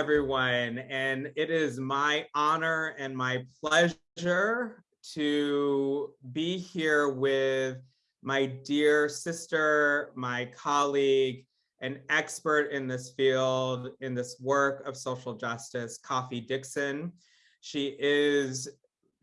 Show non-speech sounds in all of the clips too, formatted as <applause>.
everyone. And it is my honor and my pleasure to be here with my dear sister, my colleague, an expert in this field, in this work of social justice, Kofi Dixon. She is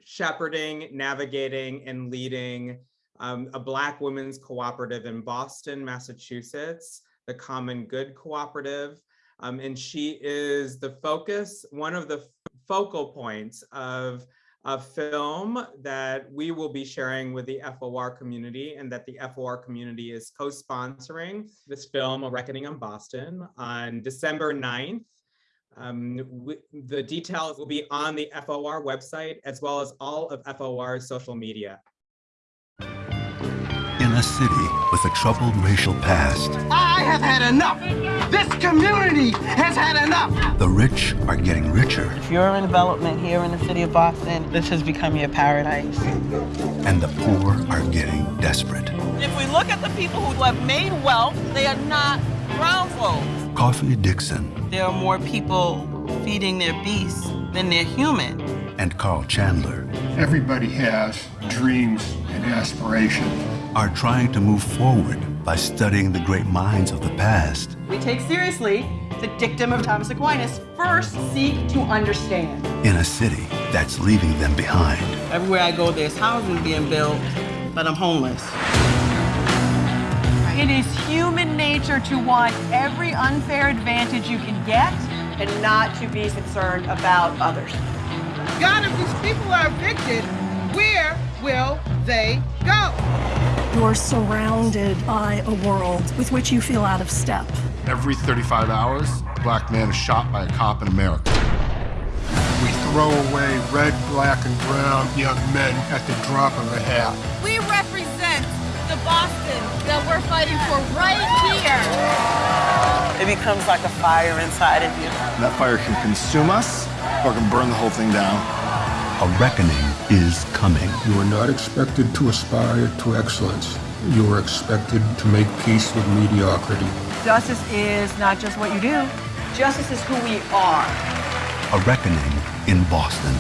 shepherding, navigating, and leading um, a Black women's cooperative in Boston, Massachusetts, the Common Good Cooperative. Um, and she is the focus, one of the focal points of a film that we will be sharing with the FOR community and that the FOR community is co-sponsoring this film, A Reckoning in Boston, on December 9th. Um, the details will be on the FOR website as well as all of FOR's social media a city with a troubled racial past. I have had enough. This community has had enough. The rich are getting richer. If you're in development here in the city of Boston, this has become your paradise. And the poor are getting desperate. If we look at the people who have made wealth, they are not brown folks. Kofi Dixon. There are more people feeding their beasts than they're human. And Carl Chandler. Everybody has dreams and aspirations are trying to move forward by studying the great minds of the past. We take seriously the dictum of Thomas Aquinas, first seek to understand. In a city that's leaving them behind. Everywhere I go, there's housing being built, but I'm homeless. It is human nature to want every unfair advantage you can get and not to be concerned about others. God, if these people are evicted, where will they go? You're surrounded by a world with which you feel out of step. Every 35 hours, a black man is shot by a cop in America. We throw away red, black, and brown young men at the drop of a hat. We represent the Boston that we're fighting for right here. It becomes like a fire inside of you. That fire can consume us or can burn the whole thing down. A reckoning is coming. You are not expected to aspire to excellence. You are expected to make peace with mediocrity. Justice is not just what you do. Justice is who we are. A reckoning in Boston.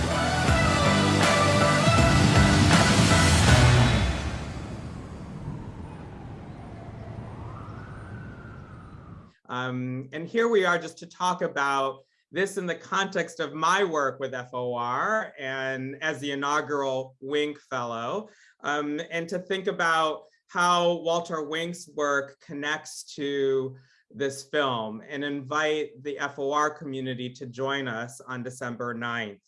Um, and here we are just to talk about this in the context of my work with FOR and as the inaugural Wink Fellow, um, and to think about how Walter Wink's work connects to this film and invite the FOR community to join us on December 9th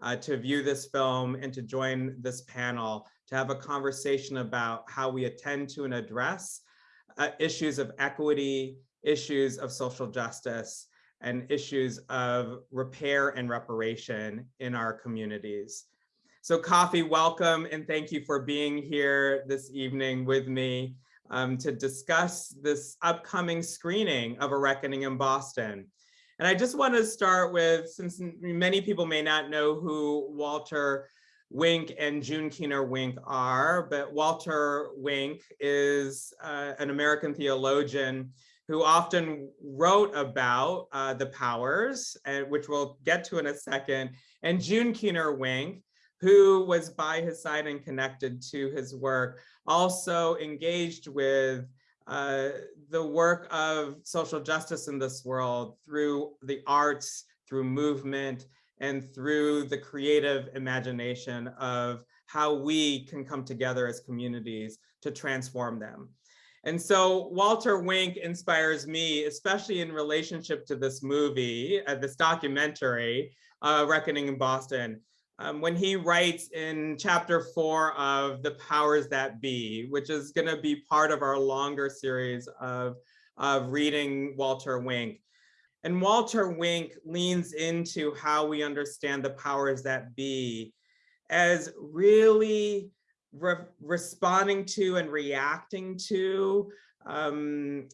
uh, to view this film and to join this panel to have a conversation about how we attend to and address uh, issues of equity, issues of social justice, and issues of repair and reparation in our communities. So Kofi, welcome and thank you for being here this evening with me um, to discuss this upcoming screening of A Reckoning in Boston. And I just want to start with, since many people may not know who Walter Wink and June Keener Wink are, but Walter Wink is uh, an American theologian who often wrote about uh, the powers, and which we'll get to in a second, and June Keener Wink, who was by his side and connected to his work, also engaged with uh, the work of social justice in this world through the arts, through movement, and through the creative imagination of how we can come together as communities to transform them. And so Walter Wink inspires me, especially in relationship to this movie, uh, this documentary, uh, Reckoning in Boston, um, when he writes in chapter four of The Powers That Be, which is gonna be part of our longer series of, of reading Walter Wink. And Walter Wink leans into how we understand the powers that be as really re responding to and reacting to um,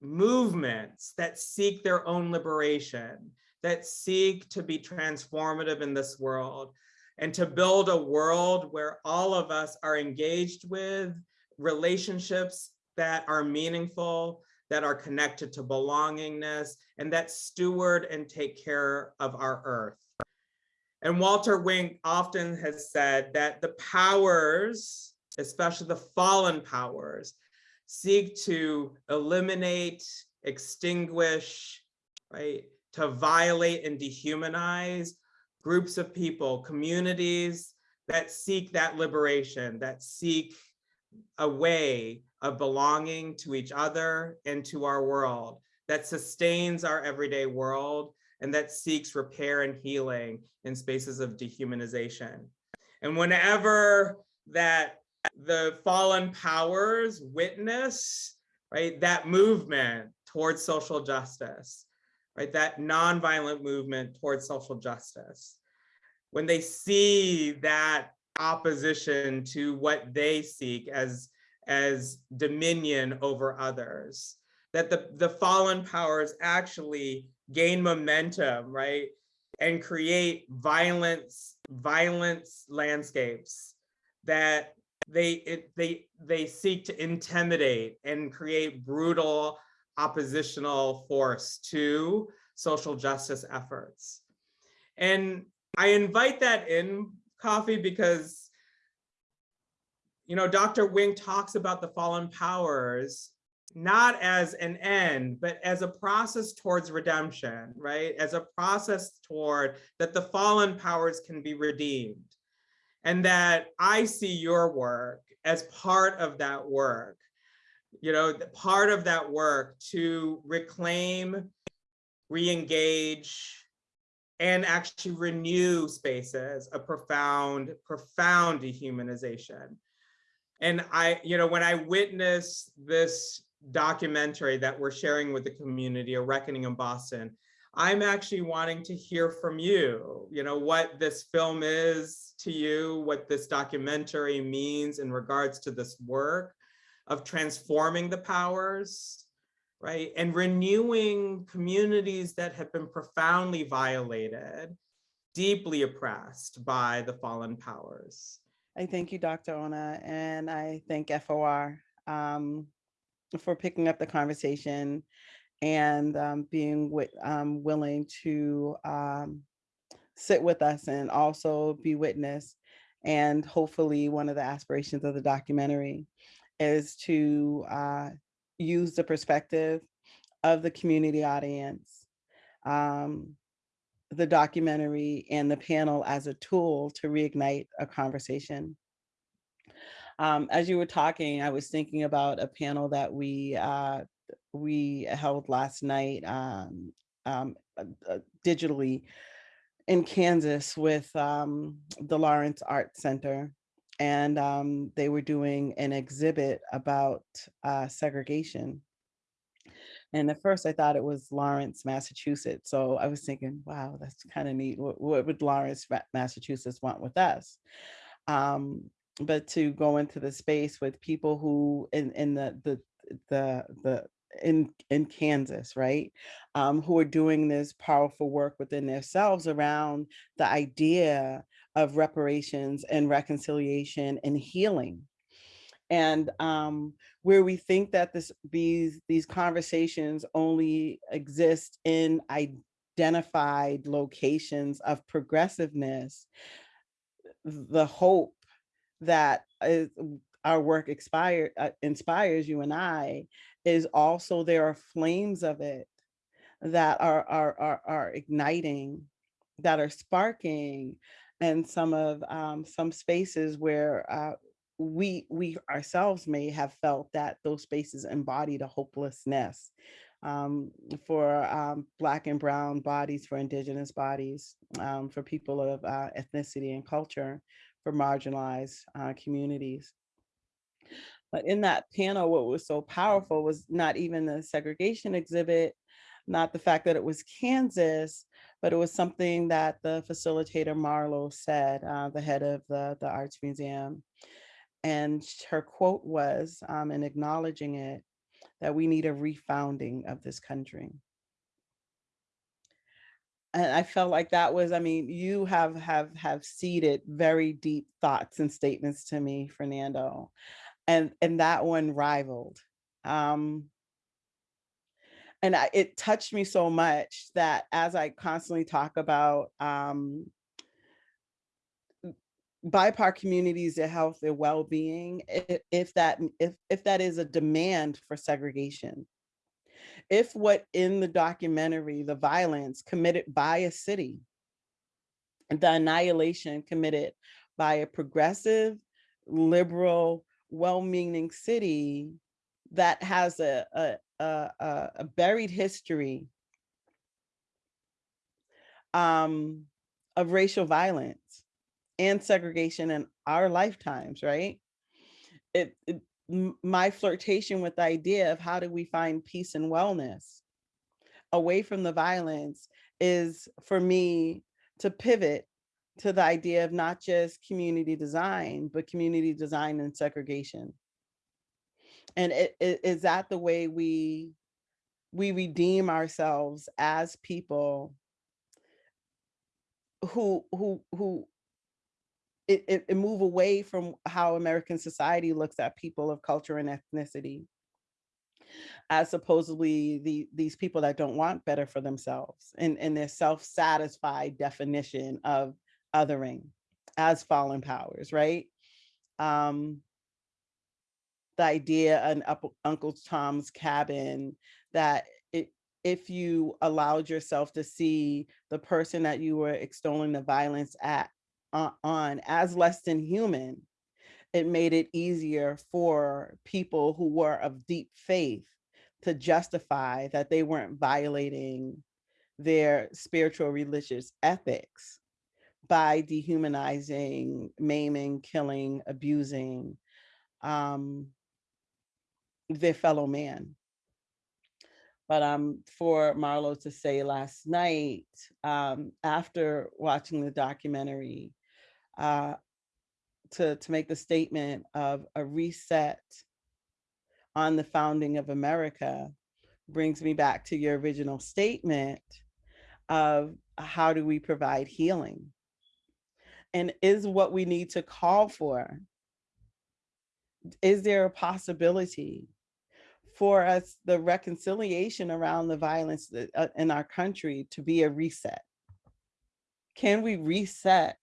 movements that seek their own liberation, that seek to be transformative in this world, and to build a world where all of us are engaged with relationships that are meaningful, that are connected to belongingness, and that steward and take care of our earth. And Walter Wink often has said that the powers, especially the fallen powers, seek to eliminate, extinguish, right, to violate and dehumanize groups of people, communities that seek that liberation, that seek a way of belonging to each other and to our world, that sustains our everyday world and that seeks repair and healing in spaces of dehumanization. And whenever that the fallen powers witness, right, that movement towards social justice, right, that nonviolent movement towards social justice, when they see that opposition to what they seek as, as dominion over others, that the, the fallen powers actually gain momentum, right? And create violence, violence landscapes that they it, they they seek to intimidate and create brutal oppositional force to social justice efforts. And I invite that in Kofi because you know, Dr. Wink talks about the fallen powers not as an end, but as a process towards redemption, right? As a process toward that the fallen powers can be redeemed. And that I see your work as part of that work, you know, part of that work to reclaim, re-engage, and actually renew spaces of profound, profound dehumanization. And I, you know, when I witness this documentary that we're sharing with the community, A Reckoning in Boston, I'm actually wanting to hear from you, you know, what this film is to you, what this documentary means in regards to this work of transforming the powers, right? And renewing communities that have been profoundly violated, deeply oppressed by the fallen powers. I thank you, Dr. Ona, and I thank FOR. Um, for picking up the conversation and um, being um, willing to um, sit with us and also be witness. And hopefully one of the aspirations of the documentary is to uh, use the perspective of the community audience, um, the documentary and the panel as a tool to reignite a conversation. Um, as you were talking, I was thinking about a panel that we uh, we held last night um, um, uh, uh, digitally in Kansas with um, the Lawrence Art Center. And um, they were doing an exhibit about uh, segregation. And at first I thought it was Lawrence, Massachusetts. So I was thinking, wow, that's kind of neat. What, what, would Lawrence, Massachusetts want with us? Um, but to go into the space with people who in in the the the the in in Kansas, right, um, who are doing this powerful work within themselves around the idea of reparations and reconciliation and healing. And um, where we think that this these these conversations only exist in identified locations of progressiveness, the hope that is, our work expired, uh, inspires you and I is also there are flames of it that are, are, are, are igniting, that are sparking and some of um, some spaces where uh, we we ourselves may have felt that those spaces embodied a hopelessness um, for um, Black and Brown bodies, for Indigenous bodies, um, for people of uh, ethnicity and culture for marginalized uh, communities. But in that panel, what was so powerful was not even the segregation exhibit, not the fact that it was Kansas, but it was something that the facilitator Marlo said, uh, the head of the, the Arts Museum. And her quote was, um, in acknowledging it, that we need a refounding of this country and I felt like that was, I mean, you have have have seeded very deep thoughts and statements to me, Fernando, and and that one rivaled. Um, and I, it touched me so much that as I constantly talk about um, BIPOC communities, their health, their well-being, if, if that if if that is a demand for segregation, if what in the documentary, the violence committed by a city, the annihilation committed by a progressive, liberal, well-meaning city that has a, a, a, a- buried history um, of racial violence and segregation in our lifetimes, right? It, it my flirtation with the idea of how do we find peace and wellness away from the violence is for me to pivot to the idea of not just community design, but community design and segregation. And it, it, is that the way we we redeem ourselves as people who who who it, it, it move away from how American society looks at people of culture and ethnicity as supposedly the these people that don't want better for themselves and, and their self-satisfied definition of othering as fallen powers, right? Um, the idea in Uncle Tom's Cabin that it, if you allowed yourself to see the person that you were extolling the violence at on as less than human, it made it easier for people who were of deep faith to justify that they weren't violating their spiritual religious ethics by dehumanizing, maiming, killing, abusing um, their fellow man. But um, for Marlo to say last night, um, after watching the documentary, uh, to, to make the statement of a reset on the founding of America brings me back to your original statement of how do we provide healing? And is what we need to call for, is there a possibility for us, the reconciliation around the violence uh, in our country to be a reset? Can we reset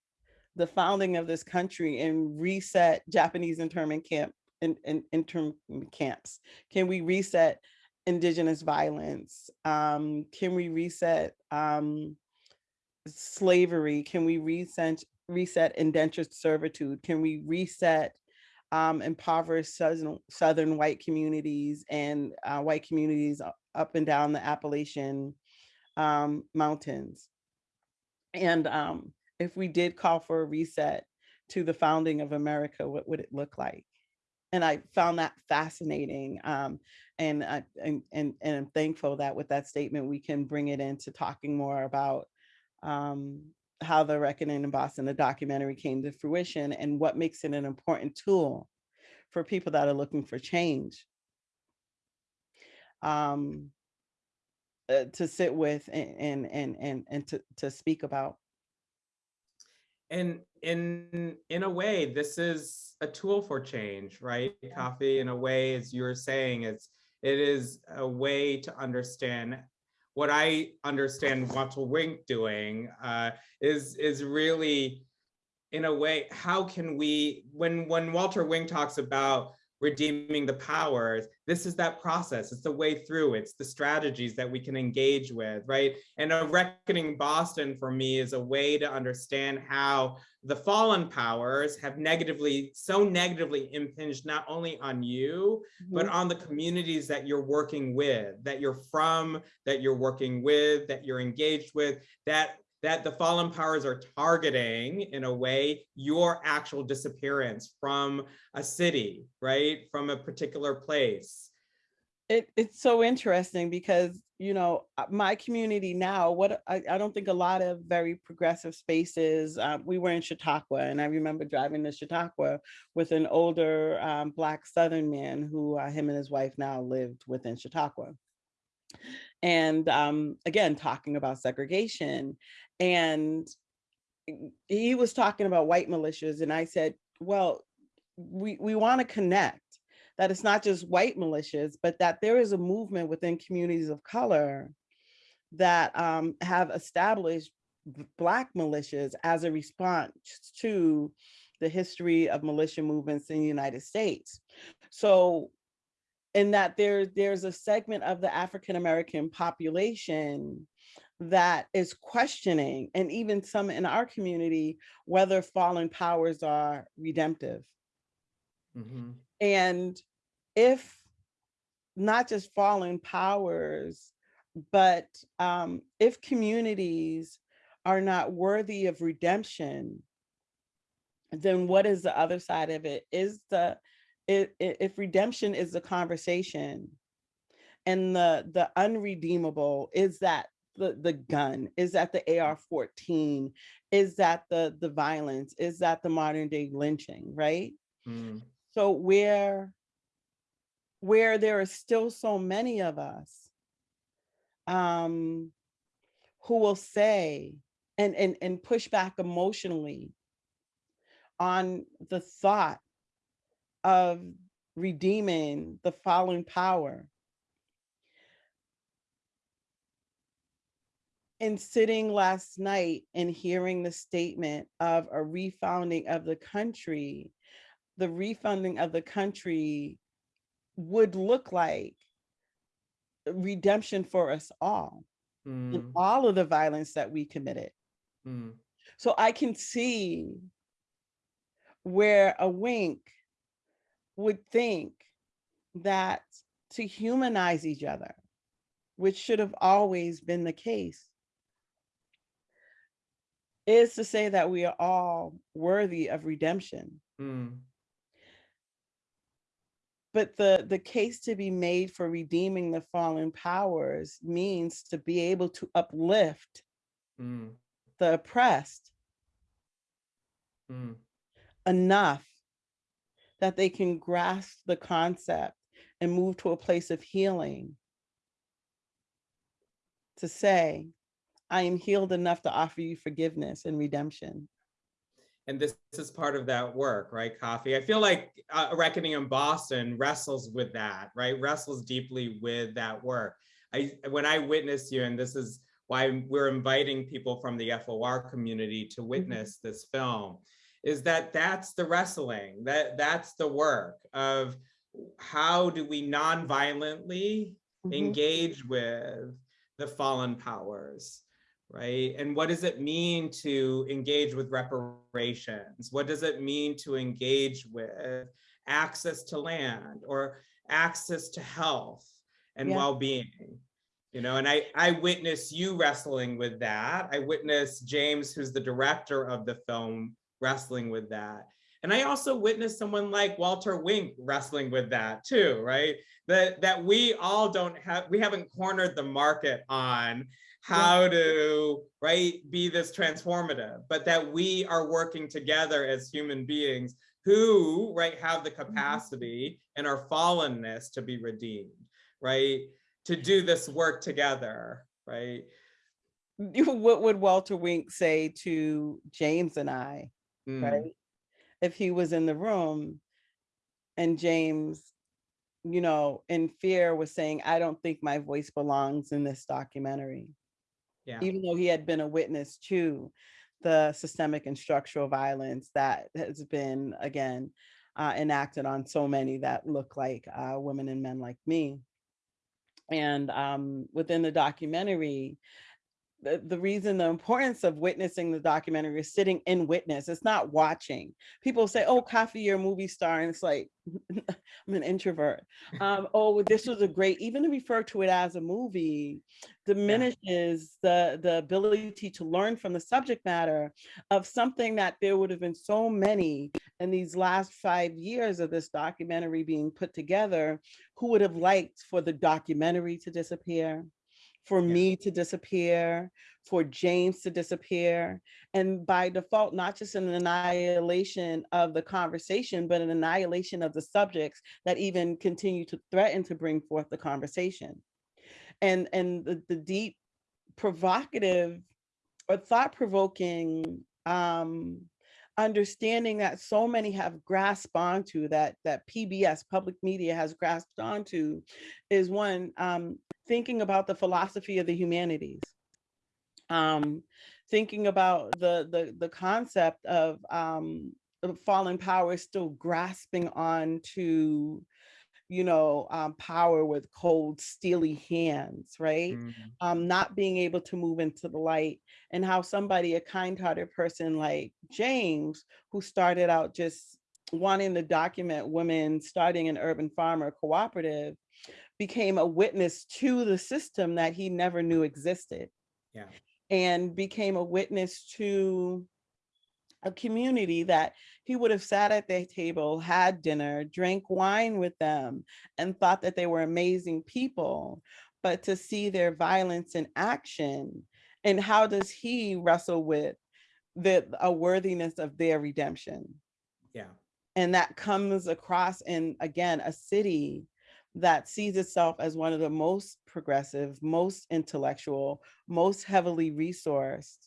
the founding of this country and reset Japanese internment camp in, in intern camps? Can we reset indigenous violence? Um, can we reset um, slavery? Can we reset reset indentured servitude? Can we reset um, impoverished southern, southern white communities and uh, white communities up and down the Appalachian um, mountains? And um, if we did call for a reset to the founding of America, what would it look like? And I found that fascinating. Um, and, I, and, and, and I'm thankful that with that statement, we can bring it into talking more about um, how the Reckoning in Boston, the documentary came to fruition and what makes it an important tool for people that are looking for change. Um, uh, to sit with and and and and, and to, to speak about and in in a way this is a tool for change right? Kofi in a way as you're saying it's it is a way to understand. What i understand walter wink doing uh, is is really in a way how can we when when walter wink talks about redeeming the powers this is that process. It's the way through. It's the strategies that we can engage with right? And a reckoning boston for me is a way to understand how the fallen powers have negatively so negatively impinged not only on you mm-hmm. but on the communities that you're working with that you're from that you're working with that you're engaged with that that the fallen powers are targeting in a way your actual disappearance from a city, right? From a particular place. It, it's so interesting because, you know, uh, my community now, what I, I don't think a lot of very progressive spaces, um, we were in Chautauqua and I remember driving to Chautauqua with an older um, black Southern man who uh, him and his wife now lived within Chautauqua and um, again talking about segregation and he was talking about white militias and i said well we we want to connect that it's not just white militias, but that there is a movement within communities of color that um, have established Black militias as a response to the history of militia movements in the United States. So in that there, there's a segment of the African American population that is questioning, and even some in our community, whether fallen powers are redemptive. Mhm. And if not just fallen powers, but um, if communities are not worthy of redemption, then what is the other side of it? Is the i- i- if redemption is the conversation and the the unredeemable is that the the gun? Is that the AR-14 is that the the violence? Is that the modern day lynching right? Mm. so where where there are still so many of us um who will say and and and push back emotionally on the thought of redeeming the fallen power in sitting last night and hearing the statement of a refounding of the country, the refunding of the country would look like redemption for us all Mm. all of the violence that we committed. Mm. So I can see where a wink would think that to humanize each other, which should have always been the case, is to say that we are all worthy of redemption. Mm. But the, the case to be made for redeeming the fallen powers means to be able to uplift Mm. the oppressed Mm. enough that they can grasp the concept and move to a place of healing to say, I am healed enough to offer you forgiveness and redemption. and this is part of that work, right, Kofi? I feel like uh, Reckoning in Boston wrestles with that, right? Wrestles deeply with that work. I when I witness you, and this is why we're inviting people from the FOR community to witness this film, is that that's the wrestling, that that's the work of how do we non-violently Mhm. engage with the fallen powers right? And what does it mean to engage with reparations? What does it mean to engage with access to land or access to health and Yeah. well-being? You know, and I, I witness you wrestling with that. I witness James, who's the director of the film, wrestling with that. And I also witnessed someone like Walter Wink wrestling with that too, right? That that we all don't have, we haven't cornered the market on how to right be this transformative, but that we are working together as human beings who right have the mm-hmm. capacity and our fallenness to be redeemed, right? To do this work together, right? <laughs> What would Walter Wink say to James and I, Mm, right? If he was in the room and James, you know, in fear was saying, I don't think my voice belongs in this documentary. Yeah. even though he had been a witness to the systemic and structural violence that has been again uh, enacted on so many that look like uh, women and men like me. And um, within the documentary, the, the reason the importance of witnessing the documentary is sitting in witness it's not watching. People say oh Kofi you're a movie star and it's like <laughs> i'm an introvert. Um oh this was a great even to refer to it as a movie diminishes the the ability to learn from the subject matter of something that there would have been so many in these last five years of this documentary being put together who would have liked for the documentary to disappear for me to disappear, for James to disappear, and by default, not just an annihilation of the conversation, but an annihilation of the subjects that even continue to threaten to bring forth the conversation. And, and the, the deep provocative or thought-provoking um, understanding that so many have grasped onto that that PBS public media has grasped onto is one um, thinking about the philosophy of the humanities, um, thinking about the the the concept of um, fallen power still grasping on to you know, um, power with cold, steely hands, right? Mhm. Um, not being able to move into the light and how somebody, a kind-hearted person like James, who started out just wanting to document women starting an urban farmer cooperative, became a witness to the system that he never knew existed Yeah. and became a witness to a community that he would have sat at their table, had dinner, drank wine with them, and thought that they were amazing people. But to see their violence in action, and how does he wrestle with the a worthiness of their redemption? Yeah. And that comes across in, again, a city that sees itself as one of the most progressive, most intellectual, most heavily resourced,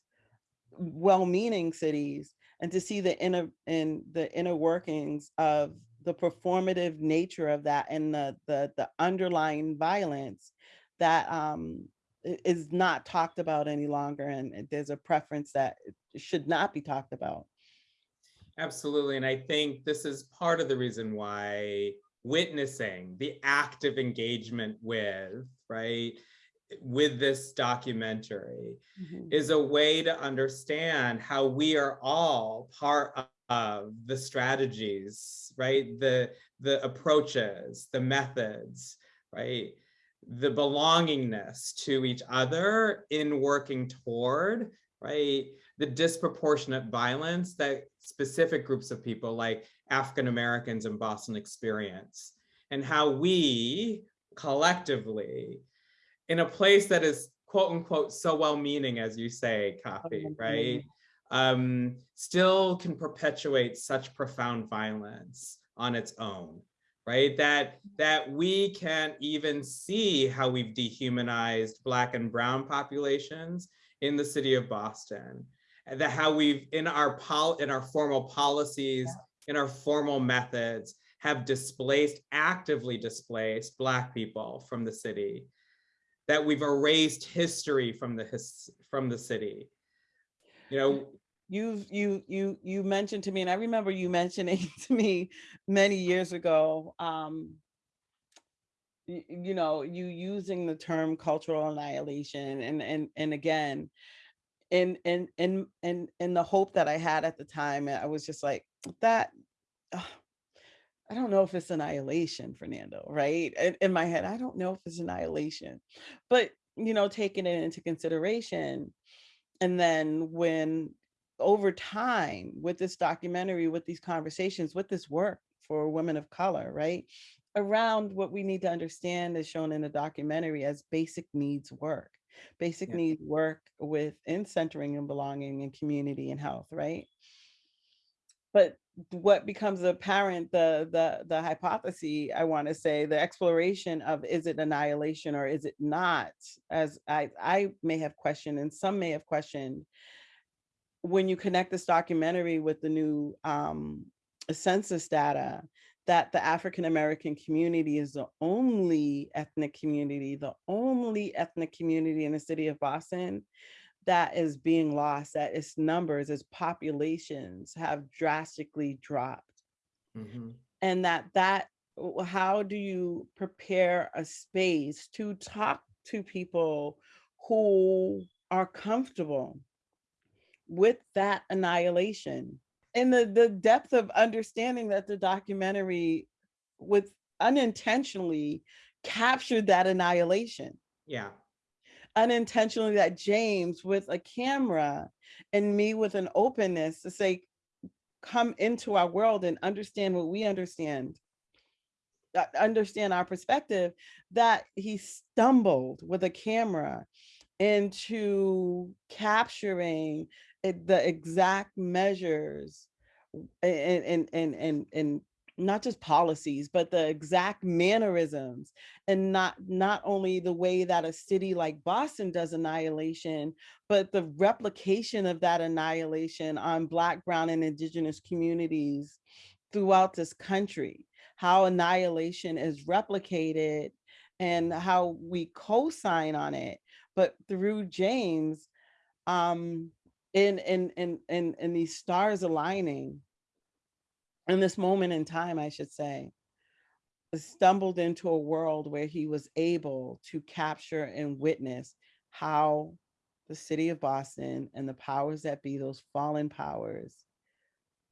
well-meaning cities and to see the inner in the inner workings of the performative nature of that and the the, the underlying violence that um is not talked about any longer and and there's a preference that should not be talked about Absolutely. And I think this is part of the reason why witnessing the active engagement with, right, with this documentary Mhm. is a way to understand how we are all part of the strategies, right? The, the approaches, the methods, right? The belongingness to each other in working toward, right? The disproportionate violence that specific groups of people like African Americans in Boston experience and how we collectively in a place that is quote unquote so well-meaning as you say Kathy, right? Um still can perpetuate such profound violence on its own right? That that we can't even see how we've dehumanized black and brown populations in the city of boston. And that how we've in our pol in our formal policies in our formal methods have displaced actively displaced black people from the city that we've erased history from the his, from the city. You know, You've you you you mentioned to me and i remember you mentioning <laughs> to me many years ago um y- you know you using the term cultural annihilation and and and again in in in in in the hope that i had at the time i was just like that ugh, i don't know if it's annihilation fernando right? In, in my head i don't know if it's annihilation but you know taking it into consideration and then when over time with this documentary with these conversations with this work for women of color right around what we need to understand is shown in the documentary as basic needs work basic Yeah. needs work with in centering and belonging and community and health right? But what becomes apparent the the the hypothesis i want to say the exploration of is it annihilation or is it not? As i i may have questioned and some may have questioned. When you connect this documentary with the new um census data that the African American community is the only ethnic community, the only ethnic community in the city of Boston that is being lost, that its numbers, its populations have drastically dropped. mhm. And that that how do you prepare a space to talk to people who are comfortable with that annihilation and the the depth of understanding that the documentary with unintentionally captured that annihilation yeah, unintentionally that james with a camera and me with an openness to say come into our world and understand what we understand. Uh, understand our perspective that he stumbled with a camera into capturing the exact measures and and and and and not just policies, but the exact mannerisms and not not only the way that a city like Boston does annihilation, but the replication of that annihilation on Black, Brown, and Indigenous communities throughout this country, how annihilation is replicated and how we co-sign on it. But through James, um, in, in, in, in, in these stars aligning, in this moment in time, I should say, stumbled into a world where he was able to capture and witness how the city of Boston and the powers that be, those fallen powers,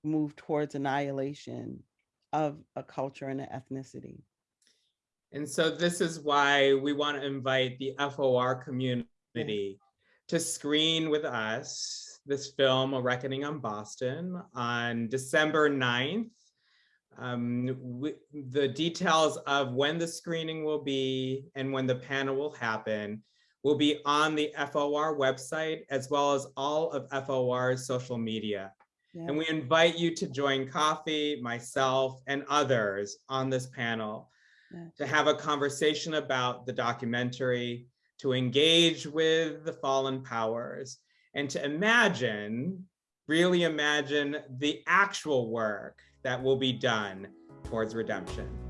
move towards annihilation of a culture and an ethnicity. And so this is why we want to invite the FOR community to screen with us this film, A Reckoning on Boston, on December 9th. Um, we, the details of when the screening will be and when the panel will happen will be on the FOR website, as well as all of FOR's social media. Yeah. And we invite you to join Kofi, myself, and others on this panel yeah. to have a conversation about the documentary, to engage with the fallen powers, and to imagine, really imagine the actual work that will be done towards redemption.